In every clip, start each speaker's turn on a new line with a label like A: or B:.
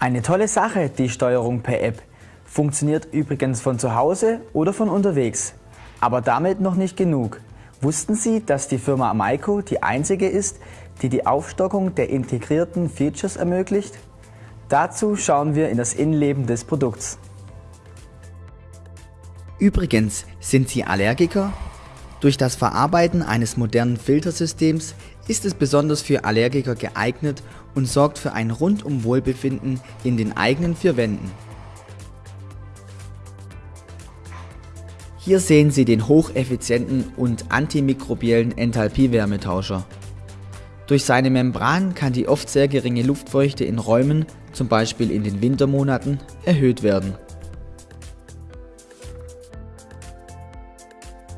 A: Eine tolle Sache, die Steuerung per App. Funktioniert übrigens von zu Hause oder von unterwegs. Aber damit noch nicht genug. Wussten Sie, dass die Firma Amaiko die einzige ist, die die Aufstockung der integrierten Features ermöglicht? Dazu schauen wir in das Innenleben des Produkts.
B: Übrigens, sind Sie Allergiker? Durch das Verarbeiten eines modernen Filtersystems ist es besonders für Allergiker geeignet und sorgt für ein rundum Wohlbefinden in den eigenen vier Wänden. Hier sehen Sie den hocheffizienten und antimikrobiellen Enthalpie-Wärmetauscher. Durch seine Membran kann die oft sehr geringe Luftfeuchte in Räumen, zum Beispiel in den Wintermonaten, erhöht werden.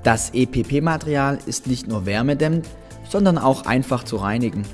B: Das EPP-Material ist nicht nur wärmedämmend, sondern auch einfach zu reinigen.